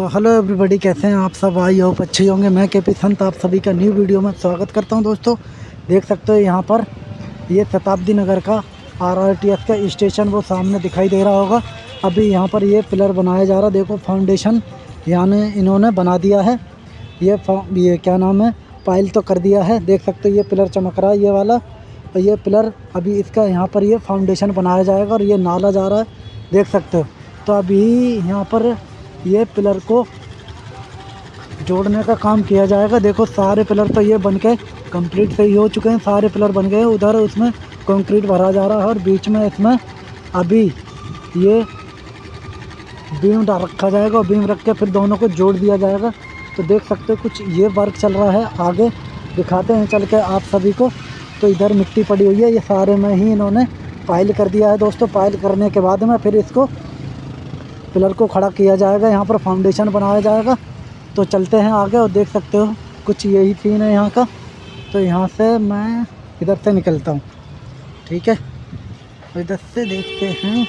So hello everybody कैसे हैं आप सब? आई होप अच्छे होंगे। मैं के पी संत, आप सभी का न्यू वीडियो में स्वागत करता हूँ दोस्तों। देख सकते हो यहाँ पर ये शताब्दी नगर का आरआरटीएस का स्टेशन वो सामने दिखाई दे रहा होगा। अभी यहाँ पर ये पिलर बनाया जा रहा देखो फाउंडेशन यानी इन्होंने बना दिया है। ये ये क्या नाम है? पाइल तो कर दिया है। देख सकते हो ये पिलर चमक रहा है, ये वाला। और ये पिलर अभी इसका यहाँ पर ये फाउंडेशन बनाया जाएगा और ये नाला जा रहा है। देख सकते हो। तो अभी यहाँ पर ये पिलर को जोड़ने का काम किया जाएगा। देखो, सारे पिलर तो ये बन के कंप्लीट सही हो चुके हैं। सारे पिलर बन गए। उधर उसमें कंक्रीट भरा जा रहा है और बीच में इसमें अभी ये बीम रखा जाएगा और बीम रख के फिर दोनों को जोड़ दिया जाएगा। तो देख सकते हो, कुछ ये वर्क चल रहा है। आगे दिखाते हैं चल के आप सभी को। तो इधर मिट्टी पड़ी हुई है। ये सारे में ही इन्होंने पाइल कर दिया है। दोस्तों पाइल करने के बाद में फिर इसको पिलर को खड़ा किया जाएगा, यहाँ पर फाउंडेशन बनाया जाएगा। तो चलते हैं आगे और देख सकते हो, कुछ यही सीन है यहाँ का। तो यहाँ से मैं इधर से निकलता हूँ, ठीक है? इधर से देखते हैं,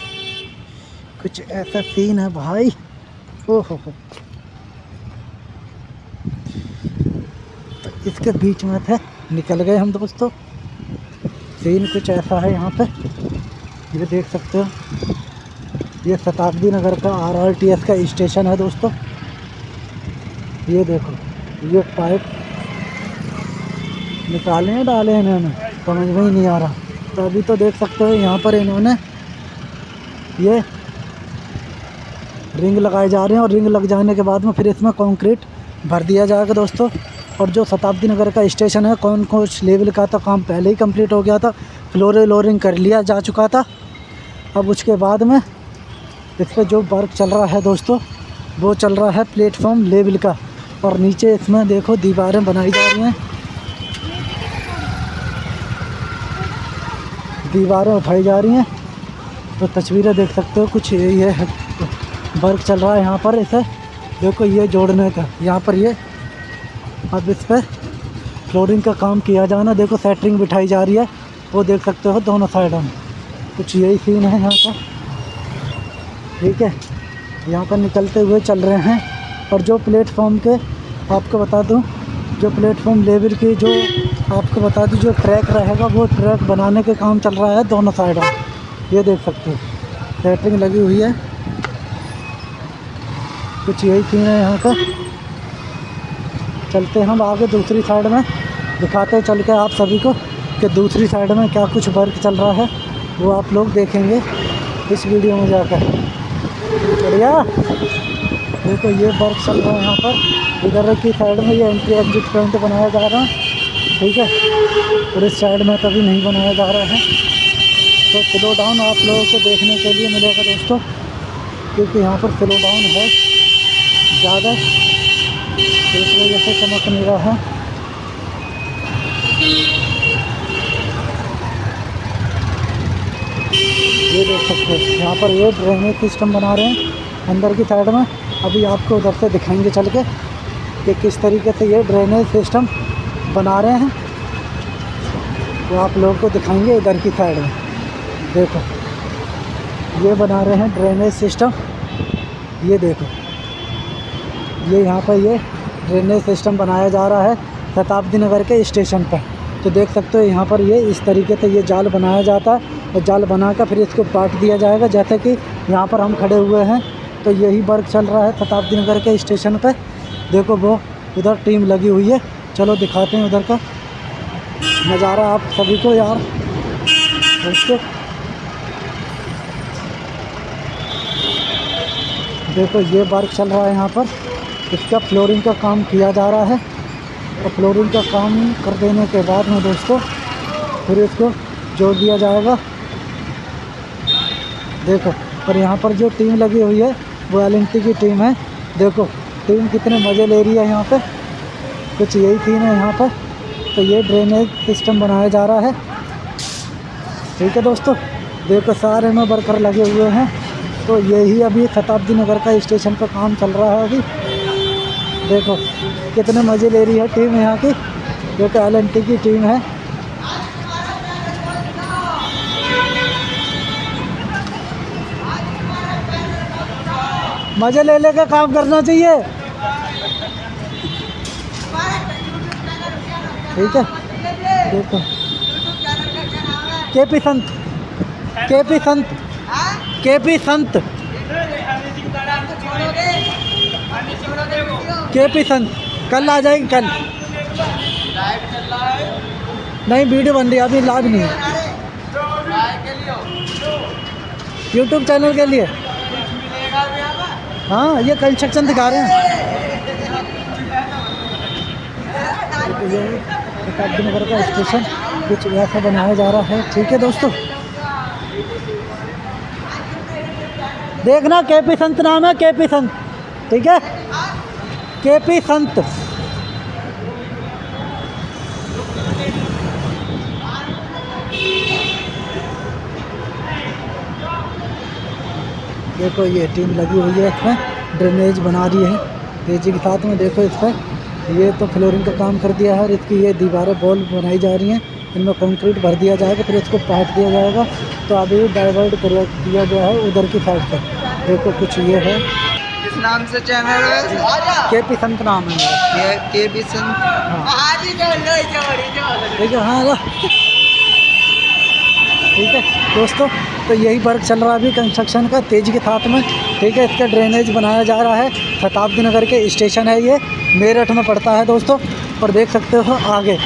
कुछ ऐसा सीन है भाई। ओहो हो। तो इसके बीच में थे निकल गए हम दोस्तों। सीन कुछ ऐसा है यहाँ पे, ये देख सकते हो। ये शताब्दी नगर का आरआरटीएस का स्टेशन है दोस्तों। ये देखो, ये पाइप निकाले हैं, डाले हैं इन्होंने। समझ में ही नहीं आ रहा। तो अभी तो देख सकते हो यहाँ पर इन्होंने ये रिंग लगाए जा रहे हैं और रिंग लग जाने के बाद में फिर इसमें कंक्रीट भर दिया जाएगा दोस्तों। और जो शताब्दी नगर का स्टेशन है, कौन कौन लेवल का था, काम पहले ही कंप्लीट हो गया था। फ्लोर लोरिंग कर लिया जा चुका था। अब उसके बाद में इस पर जो वर्क चल रहा है दोस्तों, वो चल रहा है प्लेटफॉर्म लेवल का। और नीचे इसमें देखो दीवारें बनाई जा रही हैं। दीवारें उठाई जा रही हैं। तो तस्वीरें देख सकते हो, कुछ है। वर्क चल रहा है यहाँ पर इसे। देखो ये जोड़ने का, यहाँ पर ये। अब इस पर फ्लोरिंग का काम किया जाना। देखो सेटरिंग बिठाई जा रही है। वो देख सकते हो दोनों साइडों में। कुछ यही सीन है यहाँ का। ठीक है? यहाँ पर निकलते हुए चल रहे हैं। और जो प्लेटफॉर्म के आपको बता दूँ, जो प्लेटफॉर्म लेवल की जो आपको बता दूँ, जो ट्रैक रहेगा, वो ट्रैक बनाने के काम चल रहा है दोनों साइडों ये देख सकते हो। सेटरिंग लगी हुई है। कुछ यही सीन है यहाँ का। चलते हम आगे दूसरी साइड में। दिखाते चल के आप सभी को कि दूसरी साइड में क्या कुछ वर्क चल रहा है। वो आप लोग देखेंगे इस वीडियो में जाकर। बढ़िया। देखो, ये वर्क चल रहा है यहाँ पर। इधर की साइड में ये एंट्री एग्जिट पॉइंट बनाया जा रहा है। ठीक है? और इस साइड में कभी नहीं बनाया जा रहा है। तो स्लो डाउन आप लोगों को देखने के लिए मिलेगा दोस्तों, क्योंकि यहाँ पर स्लो डाउन है ज़्यादा। इस वजह से चमक नहीं रहा है। ये देख सकते हो। यहाँ पर ये ड्रेनेज सिस्टम बना रहे हैं, अंदर की साइड में। अभी आपको उधर से दिखाएँगे चल के कि किस तरीके से ये ड्रेनेज सिस्टम बना रहे हैं। वो आप लोगों को दिखाएँगे इधर की साइड में। देखो, ये बना रहे हैं ड्रेनेज सिस्टम ये देखो, ये यहाँ पर ये ड्रेनेज सिस्टम बनाया जा रहा है शताब्दी नगर के स्टेशन पर। तो देख सकते हो यहाँ पर ये इस तरीके से ये जाल बनाया जाता है। जाल बना कर फिर इसको काट दिया जाएगा, जैसे कि यहाँ पर हम खड़े हुए हैं। तो यही वर्क चल रहा है शताब्दी नगर के स्टेशन पर देखो वो, उधर टीम लगी हुई है। चलो दिखाते हैं उधर का नज़ारा आप सभी को यार। देखो ये वर्क चल रहा है यहाँ पर। इसका फ्लोरिंग का काम किया जा रहा है। और फ्लोरिंग का काम कर देने के बाद में दोस्तों, फिर इसको जोड़ दिया जाएगा। देखो और यहाँ पर जो टीम लगी हुई है, वो एल की टीम है। देखो टीम कितने मज़े ले रही है यहाँ पे। कुछ यही थीम है यहाँ पर। तो ये ड्रेनेज सिस्टम बनाया जा रहा है। ठीक है दोस्तों, देखो सारे में वर्कर लगे हुए हैं। तो यही अभी शताब्दी नगर का स्टेशन पर काम चल रहा है अभी। देखो, कितने मज़े ले रही है टीम यहाँ की। देखो एल की टीम है। मज़े ले लेकर काम करना चाहिए। ठीक है? देखो। के पी संत। के पी संत। के पी संत। के पी संत। कल आ जाएँगे, कल। नहीं, वीडियो बन रही अभी लाइव नहीं है। यूट्यूब चैनल के लिए। हाँ ये कंस्ट्रक्शन दिखा रहे हैं। ये नगर का स्टेशन कुछ ऐसा बनाया जा रहा है। ठीक है दोस्तों। देखना के पी संत नाम है के पी संत। ठीक है? के पी संत। देखो ये टीम लगी हुई है इसमें ड्रेनेज बना रही है। तेज़ी के साथ में देखो इस पर ये तो फ्लोरिंग का काम कर दिया है और इसकी ये दीवारें बॉल बनाई जा रही हैं। इनमें कंक्रीट भर दिया जाएगा फिर इसको पाट दिया जाएगा। तो अभी डाइवर्ट कर दिया गया है उधर की साइड पर देखो कुछ ये है। किस नाम से चैनल है? के पी संत नाम है मेरा। के बी सन हाँ। ठीक है हाँ ठीक है। दोस्तों तो यही वर्क चल रहा है अभी कंस्ट्रक्शन का, तेज़ी के साथ में। ठीक है, इसका ड्रेनेज बनाया जा रहा है। शताब्दी नगर के स्टेशन है ये, मेरठ में पड़ता है दोस्तों, और देख सकते हो आगे।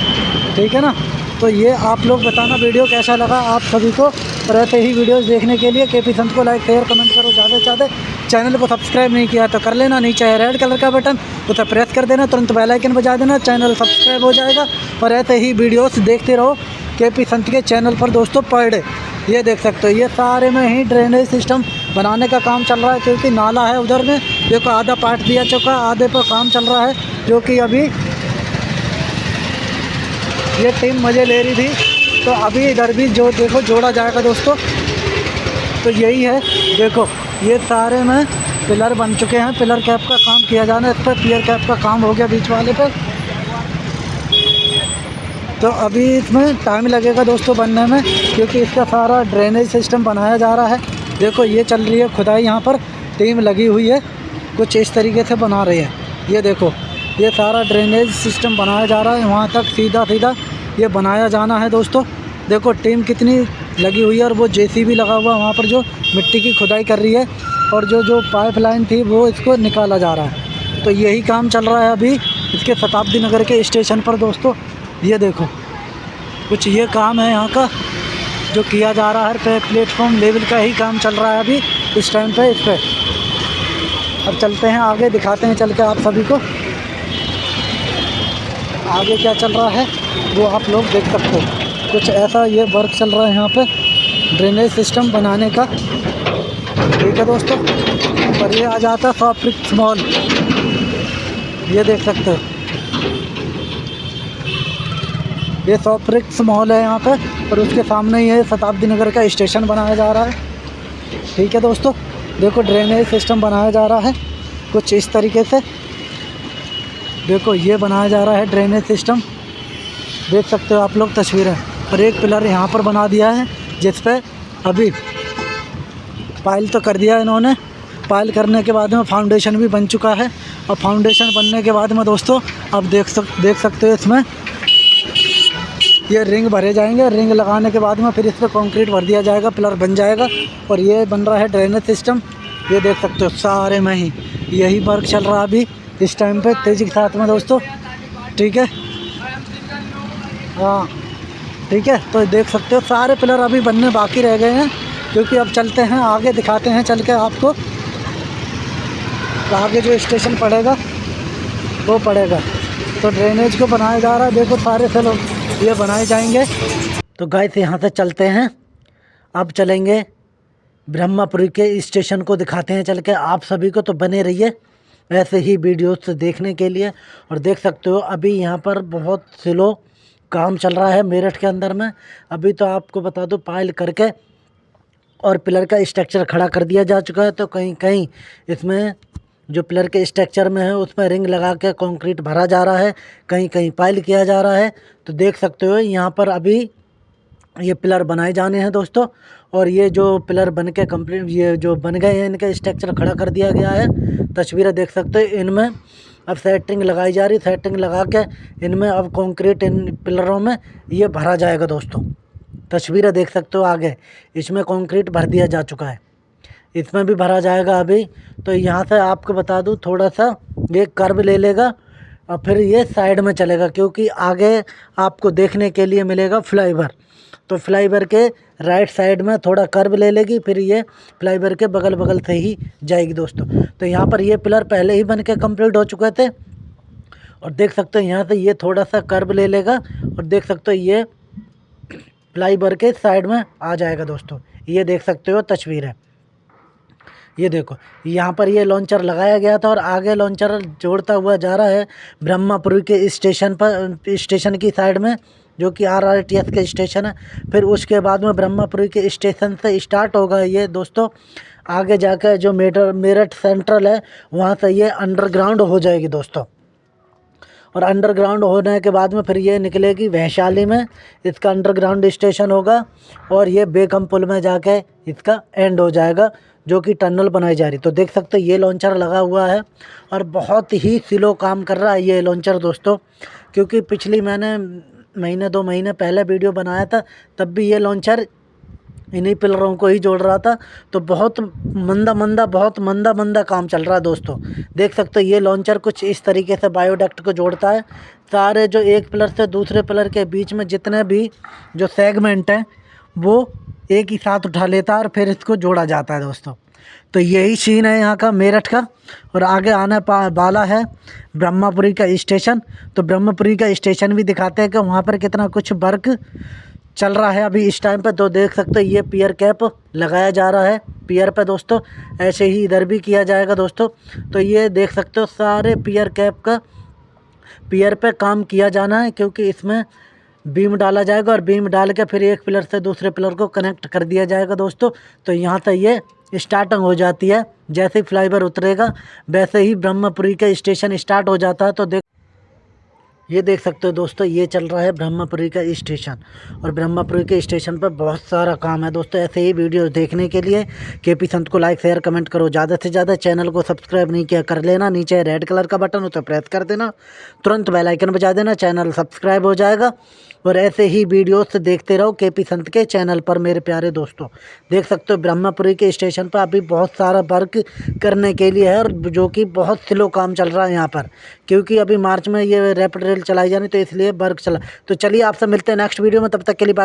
ठीक है ना? तो ये आप लोग बताना वीडियो कैसा लगा आप सभी को, और ऐसे ही वीडियोस देखने के लिए के पी संत को लाइक शेयर कमेंट करो ज़्यादा से ज़्यादा। चैनल को सब्सक्राइब नहीं किया तो कर लेना, नीचे है रेड कलर का बटन उसे प्रेस कर देना, तुरंत बेल आइकन बजा देना चैनल सब्सक्राइब हो जाएगा। और ऐसे ही वीडियोस देखते रहो के पी संत के चैनल पर दोस्तों पर डे ये देख सकते हो, ये सारे में ही ड्रेनेज सिस्टम बनाने का काम चल रहा है, क्योंकि नाला है उधर में, देखो आधा पार्ट दिया चुका आधे पर काम चल रहा है, जो कि अभी ये टीम मज़े ले रही थी तो अभी इधर भी जो, देखो जोड़ा जाएगा दोस्तों तो यही है, देखो, ये सारे में पिलर बन चुके हैं, पिलर कैप का काम किया जाना है, इस पर पियर कैप का काम हो गया बीच वाले पर। तो अभी इसमें टाइम लगेगा दोस्तों बनने में, क्योंकि इसका सारा ड्रेनेज सिस्टम बनाया जा रहा है। देखो, ये चल रही है खुदाई, यहाँ पर टीम लगी हुई है। कुछ इस तरीके से बना रही है। ये देखो, ये सारा ड्रेनेज सिस्टम बनाया जा रहा है। वहाँ तक सीधा सीधा ये बनाया जाना है दोस्तों। देखो टीम कितनी लगी हुई है और वो जेसीबी लगा हुआ है। वहाँ पर जो मिट्टी की खुदाई कर रही है और जो जो पाइपलाइन थी, वो इसको निकाला जा रहा है। तो यही काम चल रहा है अभी इसके शताब्दी नगर के स्टेशन पर दोस्तों। ये देखो, कुछ ये काम है यहाँ का, जो किया जा रहा है पे प्लेटफॉर्म लेवल का ही काम चल रहा है अभी, इस टाइम पे, इस पर अब चलते हैं आगे, दिखाते हैं चल के आप सभी को। आगे क्या चल रहा है, वो आप लोग देख सकते हो। कुछ ऐसा ये वर्क चल रहा है यहाँ पे ड्रेनेज सिस्टम बनाने का। ठीक है दोस्तों, पर ये आ जाता है फॉफ्रिक्स मॉल ये देख सकते हो। ये सॉफ्रिक्स मॉल है यहाँ पे और उसके सामने ये शताब्दी नगर का स्टेशन बनाया जा रहा है। ठीक है दोस्तों, देखो ड्रेनेज सिस्टम बनाया जा रहा है, कुछ इस तरीके से। देखो ये बनाया जा रहा है ड्रेनेज सिस्टम देख सकते हो आप लोग तस्वीरें, और एक पिलर यहाँ पर बना दिया है, जिस पर अभी पाइल तो कर दिया इन्होंने। पाइल करने के बाद में फाउंडेशन भी बन चुका है, और फाउंडेशन बनने के बाद में दोस्तों अब देख सक, देख सकते हो इसमें ये रिंग भरे जाएँगे। रिंग लगाने के बाद में फिर इस पर कॉन्क्रीट भर दिया जाएगा, पिलर बन जाएगा और ये बन रहा है ड्रेनेज सिस्टम। ये देख सकते हो सारे में ही। यही वर्क चल रहा अभी इस टाइम पे। तेज़ी के साथ में दोस्तों, ठीक है? हाँ ठीक है? तो देख सकते हो सारे पिलर अभी बनने बाकी रह गए हैं, क्योंकि अब चलते हैं, आगे दिखाते हैं चल के आपको। आगे जो स्टेशन पड़ेगा, वो पड़ेगा। तो ड्रेनेज को बनाया जा रहा है। देखो सारे से लोग। ये बनाए जाएँगे। तो गाय से यहाँ से चलते हैं। अब चलेंगे ब्रह्मापुरी के स्टेशन को दिखाते हैं चल के। आप सभी को तो बने रहिए ऐसे ही वीडियोस देखने के लिए। और देख सकते हो, अभी यहाँ पर बहुत स्लो काम चल रहा है मेरठ के अंदर में। अभी तो आपको बता दो पाइल करके और पिलर का स्ट्रक्चर खड़ा कर दिया जा चुका है। तो कहीं कहीं इसमें जो पिलर के स्ट्रक्चर में है, उसमें रिंग लगा के कंक्रीट भरा जा रहा है कहीं कहीं पाइल किया जा रहा है। तो देख सकते हो, यहाँ पर अभी ये पिलर बनाए जाने हैं दोस्तों, और ये जो पिलर बन के कंप्लीट ये जो बन गए हैं, इनका स्ट्रक्चर खड़ा कर दिया गया है। तस्वीरें देख सकते हो, इनमें अब सेटिंग लगाई जा रही सेटिंग लगा के इनमें अब कंक्रीट इन पिलरों में ये भरा जाएगा दोस्तों। तस्वीरें देख सकते हो आगे, इसमें कंक्रीट भर दिया जा चुका है। इसमें भी भरा जाएगा अभी। तो यहाँ से आपको बता दूँ, थोड़ा सा ये कर्व ले लेगा और फिर ये साइड में चलेगा, क्योंकि आगे आपको देखने के लिए मिलेगा फ्लाईवर तो फ्लाईवर के राइट साइड में थोड़ा कर्व ले लेगी, फिर ये फ्लाईवर के बगल बगल से ही जाएगी दोस्तों। तो यहाँ पर ये पिलर पहले ही बन के कंप्लीट हो चुके थे। और देख सकते हो यहाँ से ये थोड़ा सा कर्व ले लेगा और देख सकते हो ये फ्लाईवर के साइड में आ जाएगा दोस्तों। ये देख सकते हो तस्वीर। है ये देखो, यहाँ पर ये लॉन्चर लगाया गया था और आगे लॉन्चर जोड़ता हुआ जा रहा है ब्रह्मापुरी के स्टेशन पर स्टेशन की साइड में, जो कि आर आर टी एस के स्टेशन है। फिर उसके बाद में ब्रह्मापुरी के स्टेशन से स्टार्ट होगा ये दोस्तों। आगे जाकर जो मेटर, मेरठ सेंट्रल है, वहाँ से ये अंडरग्राउंड हो जाएगी दोस्तों। और अंडरग्राउंड होने के बाद में फिर ये निकलेगी वैशाली में, इसका अंडरग्राउंड स्टेशन होगा और ये बेकम पुल में जाके इसका एंड हो जाएगा। जो कि टनल बनाई जा रही। तो देख सकते ये लॉन्चर लगा हुआ है और बहुत ही स्लो काम कर रहा है ये लॉन्चर दोस्तों, क्योंकि पिछली मैंने महीने, दो महीने पहले वीडियो बनाया था, तब भी ये लॉन्चर इन्हीं पिलरों को ही जोड़ रहा था। तो बहुत मंदा मंदा, बहुत मंदा मंदा काम चल रहा है दोस्तों। देख सकते हो, ये लॉन्चर कुछ इस तरीके से बायोडक्ट को जोड़ता है। सारे जो एक पिलर से दूसरे पिलर के बीच में जितने भी जो सेगमेंट हैं, वो एक ही साथ उठा लेता है और फिर इसको जोड़ा जाता है दोस्तों। तो यही सीन है यहाँ का, मेरठ का। और आगे आने वाला है ब्रह्मापुरी का स्टेशन तो ब्रह्मपुरी का स्टेशन भी दिखाते हैं कि वहाँ पर कितना कुछ वर्क चल रहा है। अभी इस टाइम पे तो देख सकते हो, ये पियर कैप लगाया जा रहा है पियर पे दोस्तों। ऐसे ही इधर भी किया जाएगा दोस्तों। तो ये देख सकते हो, सारे पियर कैप का पियर पे काम किया जाना है क्योंकि इसमें बीम डाला जाएगा और बीम डाल के फिर एक पिलर से दूसरे पिलर को कनेक्ट कर दिया जाएगा दोस्तों। तो यहाँ से ये स्टार्टिंग हो जाती है। जैसे ही फ्लाईवर उतरेगा, वैसे ही ब्रह्मपुरी का स्टेशन स्टार्ट हो जाता है। तो देख ये देख सकते हो दोस्तों, ये चल रहा है ब्रह्मपुरी का स्टेशन। और ब्रह्मपुरी के स्टेशन पर बहुत सारा काम है दोस्तों, ऐसे ही वीडियो देखने के लिए। के पी संत को लाइक शेयर कमेंट करो। ज़्यादा से ज़्यादा चैनल को सब्सक्राइब नहीं किया, कर लेना। नीचे रेड कलर का बटन तो प्रेस कर देना। तुरंत बेल आइकन बजा देना चैनल सब्सक्राइब हो जाएगा। और ऐसे ही वीडियोस देखते रहो के पी संत के चैनल पर, मेरे प्यारे दोस्तों। देख सकते हो ब्रह्मपुरी के स्टेशन पर अभी बहुत सारा वर्क करने के लिए है और जो कि बहुत स्लो काम चल रहा है यहाँ पर। क्योंकि अभी मार्च में ये रैपिड रेल चलाई जानी तो इसलिए वर्क चला। तो चलिए आपसे मिलते हैं नेक्स्ट वीडियो में, तब तक के लिए बाय